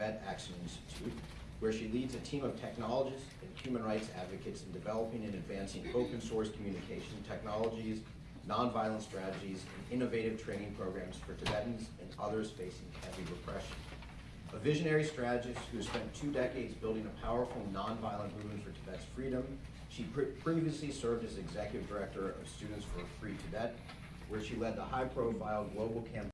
Tibet Action Institute, where she leads a team of technologists and human rights advocates in developing and advancing open source communication technologies, nonviolent strategies, and innovative training programs for Tibetans and others facing heavy repression. A visionary strategist who has spent two decades building a powerful nonviolent movement for Tibet's freedom, she pre- previously served as executive director of Students for Free Tibet, where she led the high-profile global campaign